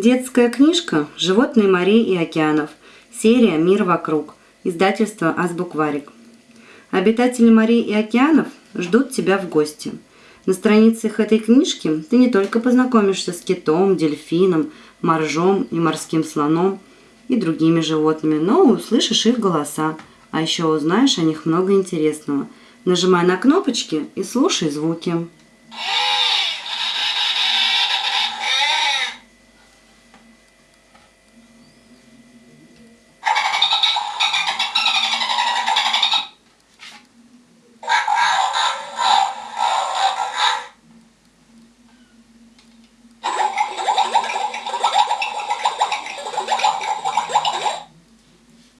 Детская книжка «Животные морей и океанов». Серия «Мир вокруг». Издательство «Азбукварик». Обитатели морей и океанов ждут тебя в гости. На страницах этой книжки ты не только познакомишься с китом, дельфином, моржом и морским слоном и другими животными, но услышишь их голоса, а еще узнаешь о них много интересного. Нажимай на кнопочки и слушай звуки.